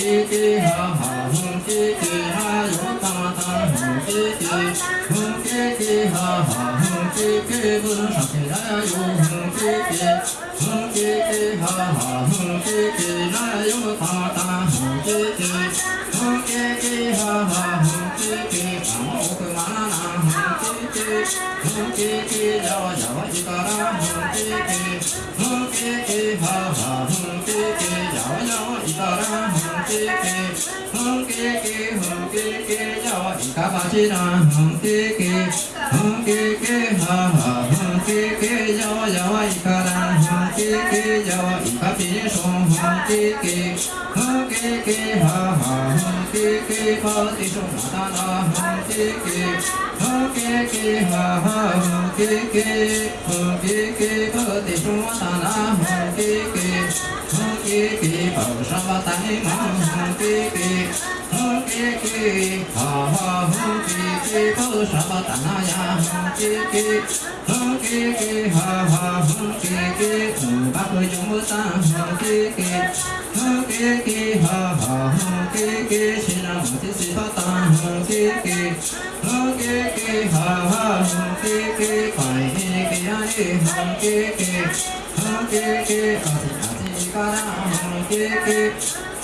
chi chi ha ha hung chi chi ha yo ta ta hung chi chi hung chi chi ha ha hung chi chi bun ha chi la yo hung chi chi hung chi chi ha ha hung chi chi la yo ta ta hung chi chi hung chi chi ha ha hung chi chi ba mo ku ma na na hung chi chi hung chi chi ya wa ya wa ji ta ra hung chi chi hung chi chi ha ha hung chi chi ya wa ya wa ji ta ra kê kê hương kê kê hương kê kê cho hình cá ba chi na hương kê kê hương kê kê ha ha hương kê kê cho cho hình cá đa hương kê kê cho hình cá bì sông hương kê kê hương ha ha hương kê kê ba chi sông na na na hương kê kê hương kê ha ha hương kê kê hương kê kê ba chi sông na na ti ma ha ti ti hum ti ti ha ha hum ti ti tu sa ba na ya hum ti ti hum ti ti ha ha hum ti ti hum ba tu ta hum ti ti hum ti ti ha ha hum ti ti si na hum ti ta hum ti ti hum ti ti ha ha hum ti ti phải ti ti ya ni hum ti ti hum ti ti ha ha ti ba na hum ti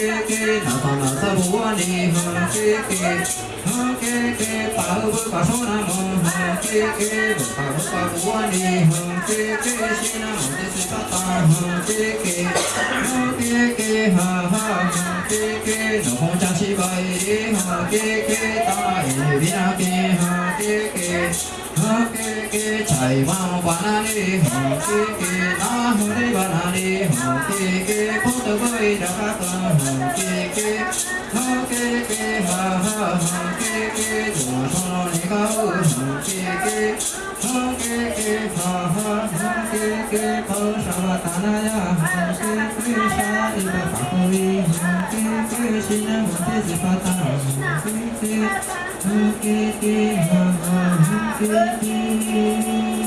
kk 老头老头不问你问题不问你问题不会把我们的感情弄得太复杂き台湾花にほきなふり花にほきポトブイラカトンほきほきははほきどうとのにかうほきほきははほきとしゃわたなやほきしゃりばかこいほきしなもてじぱたほきほきははhum ki ki na hu ni ba na ni hum ki ki pu tu ba i da ka ta hum ki ki hum ki ki ha ha hum ki ki du ma so no ni ka u hum ki ki hum ki ki ha ha hum ki ki pa sa wa ta na ya hum ki ki sa i ba fa ko i hum ki ki si na mo ti si pa ta hum ki ki hum ki ki ha ha hum ki ki 好，好，好，好，好，好，好，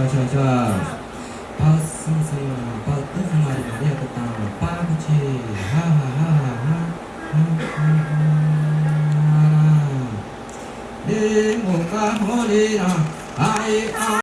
好，好。パスセヨパドフマリマリアコタンパクチハハハハハレモカホリラアイア